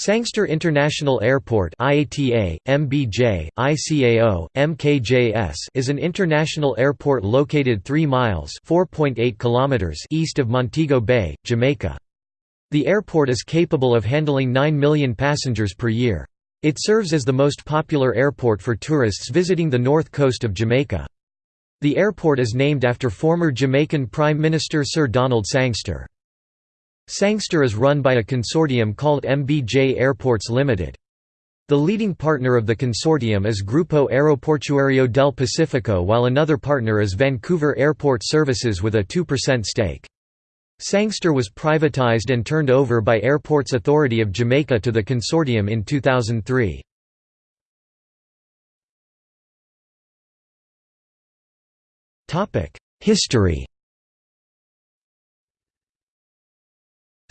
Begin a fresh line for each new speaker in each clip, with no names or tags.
Sangster International Airport IATA, MBJ, ICAO, MKJS is an international airport located 3 miles kilometers east of Montego Bay, Jamaica. The airport is capable of handling 9 million passengers per year. It serves as the most popular airport for tourists visiting the north coast of Jamaica. The airport is named after former Jamaican Prime Minister Sir Donald Sangster. Sangster is run by a consortium called MBJ Airports Limited. The leading partner of the consortium is Grupo Aeroportuario del Pacifico while another partner is Vancouver Airport Services with a 2% stake. Sangster was privatized and turned over by Airports Authority of Jamaica to the consortium in 2003. History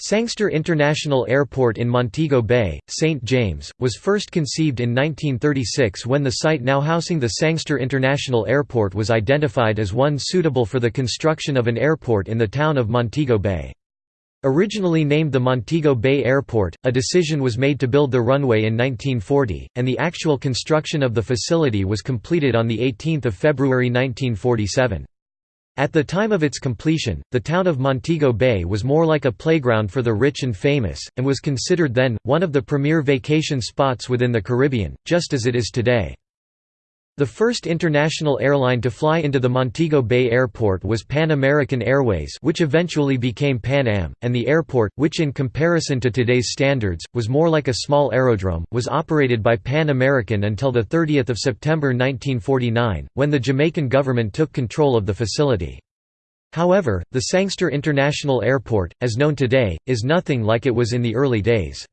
Sangster International Airport in Montego Bay, St. James, was first conceived in 1936 when the site now housing the Sangster International Airport was identified as one suitable for the construction of an airport in the town of Montego Bay. Originally named the Montego Bay Airport, a decision was made to build the runway in 1940, and the actual construction of the facility was completed on 18 February 1947. At the time of its completion, the town of Montego Bay was more like a playground for the rich and famous, and was considered then, one of the premier vacation spots within the Caribbean, just as it is today. The first international airline to fly into the Montego Bay Airport was Pan American Airways which eventually became Pan Am, and the airport, which in comparison to today's standards, was more like a small aerodrome, was operated by Pan American until 30 September 1949, when the Jamaican government took control of the facility. However, the Sangster International Airport, as known today, is nothing like it was in the early days.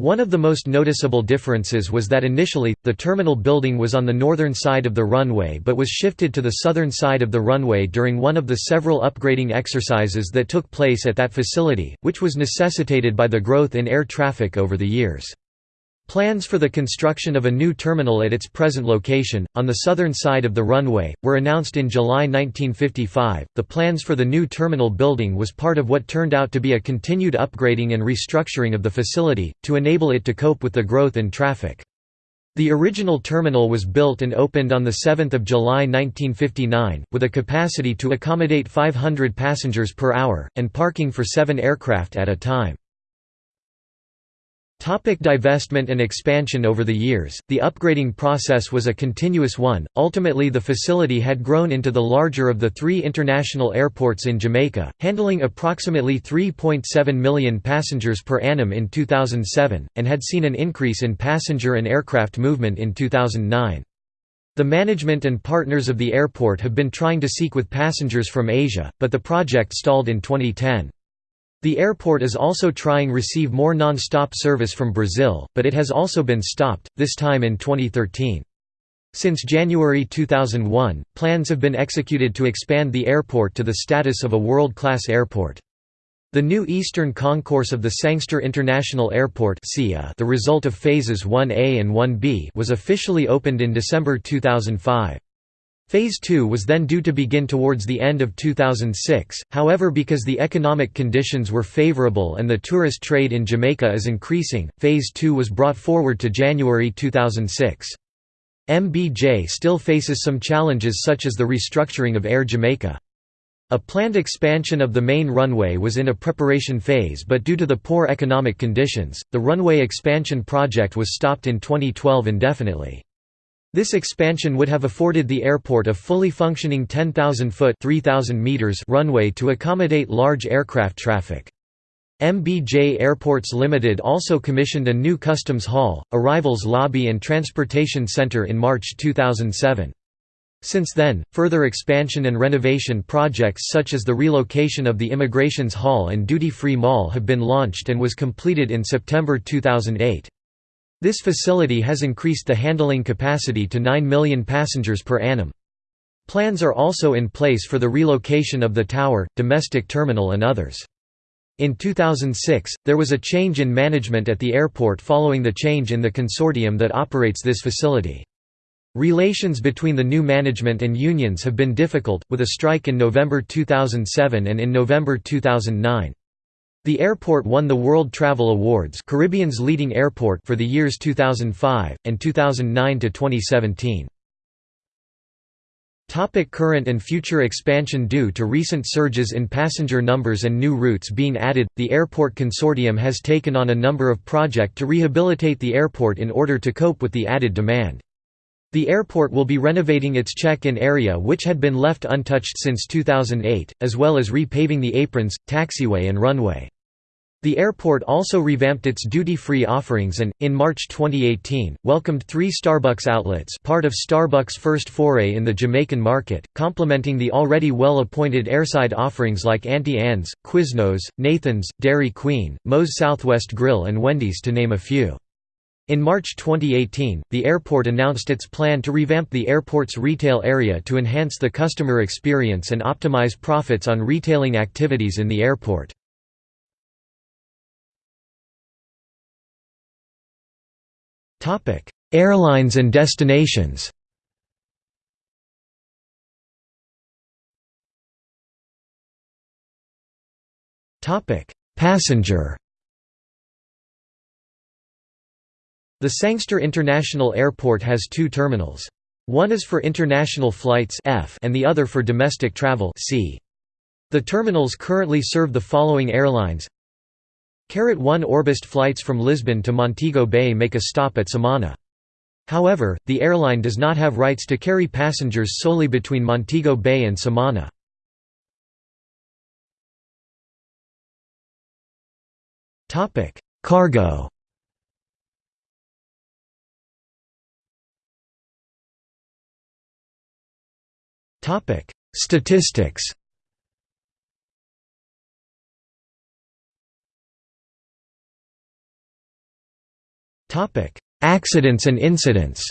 One of the most noticeable differences was that initially, the terminal building was on the northern side of the runway but was shifted to the southern side of the runway during one of the several upgrading exercises that took place at that facility, which was necessitated by the growth in air traffic over the years. Plans for the construction of a new terminal at its present location, on the southern side of the runway, were announced in July 1955. The plans for the new terminal building was part of what turned out to be a continued upgrading and restructuring of the facility, to enable it to cope with the growth in traffic. The original terminal was built and opened on 7 July 1959, with a capacity to accommodate 500 passengers per hour, and parking for seven aircraft at a time. Topic divestment and expansion Over the years, the upgrading process was a continuous one, ultimately the facility had grown into the larger of the three international airports in Jamaica, handling approximately 3.7 million passengers per annum in 2007, and had seen an increase in passenger and aircraft movement in 2009. The management and partners of the airport have been trying to seek with passengers from Asia, but the project stalled in 2010. The airport is also trying to receive more non-stop service from Brazil, but it has also been stopped, this time in 2013. Since January 2001, plans have been executed to expand the airport to the status of a world-class airport. The new eastern concourse of the Sangster International Airport the result of phases 1A and 1B was officially opened in December 2005. Phase 2 was then due to begin towards the end of 2006, however because the economic conditions were favorable and the tourist trade in Jamaica is increasing, Phase 2 was brought forward to January 2006. MBJ still faces some challenges such as the restructuring of Air Jamaica. A planned expansion of the main runway was in a preparation phase but due to the poor economic conditions, the runway expansion project was stopped in 2012 indefinitely. This expansion would have afforded the airport a fully functioning 10,000-foot runway to accommodate large aircraft traffic. MBJ Airports Limited also commissioned a new customs hall, arrivals lobby and transportation center in March 2007. Since then, further expansion and renovation projects such as the relocation of the Immigrations Hall and Duty Free Mall have been launched and was completed in September 2008. This facility has increased the handling capacity to 9 million passengers per annum. Plans are also in place for the relocation of the tower, domestic terminal and others. In 2006, there was a change in management at the airport following the change in the consortium that operates this facility. Relations between the new management and unions have been difficult, with a strike in November 2007 and in November 2009. The airport won the World Travel Awards Caribbean's leading airport for the years 2005, and 2009 to 2017. Topic current and future expansion Due to recent surges in passenger numbers and new routes being added, the Airport Consortium has taken on a number of project to rehabilitate the airport in order to cope with the added demand. The airport will be renovating its check-in area which had been left untouched since 2008, as well as repaving the aprons, taxiway and runway. The airport also revamped its duty-free offerings and, in March 2018, welcomed three Starbucks outlets part of Starbucks' first foray in the Jamaican market, complementing the already well-appointed airside offerings like Auntie Anne's, Quiznos, Nathan's, Dairy Queen, Moe's Southwest Grill and Wendy's to name a few. In March 2018, the airport announced its plan to revamp the airport's retail area to enhance the customer experience and optimize profits on retailing activities in the airport. Airlines and destinations Passenger The Sangster International Airport has two terminals. One is for international flights F and the other for domestic travel C. The terminals currently serve the following airlines. Carat 1 Orbest flights from Lisbon to Montego Bay make a stop at Samana. However, the airline does not have rights to carry passengers solely between Montego Bay and Samana. Cargo Topic: Statistics. Topic: Accidents and incidents.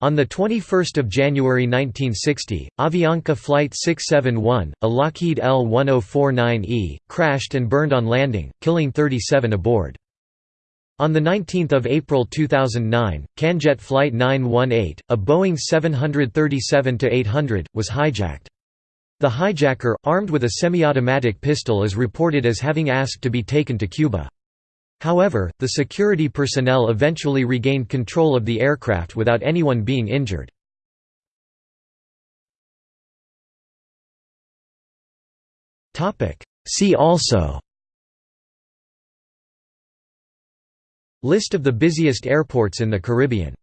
On 21 January 1960, Avianca Flight 671, a Lockheed L-1049E, crashed and burned on landing, killing 37 aboard. On 19 April 2009, Canjet Flight 918, a Boeing 737-800, was hijacked. The hijacker, armed with a semi-automatic pistol is reported as having asked to be taken to Cuba. However, the security personnel eventually regained control of the aircraft without anyone being injured. See also List of the busiest airports in the Caribbean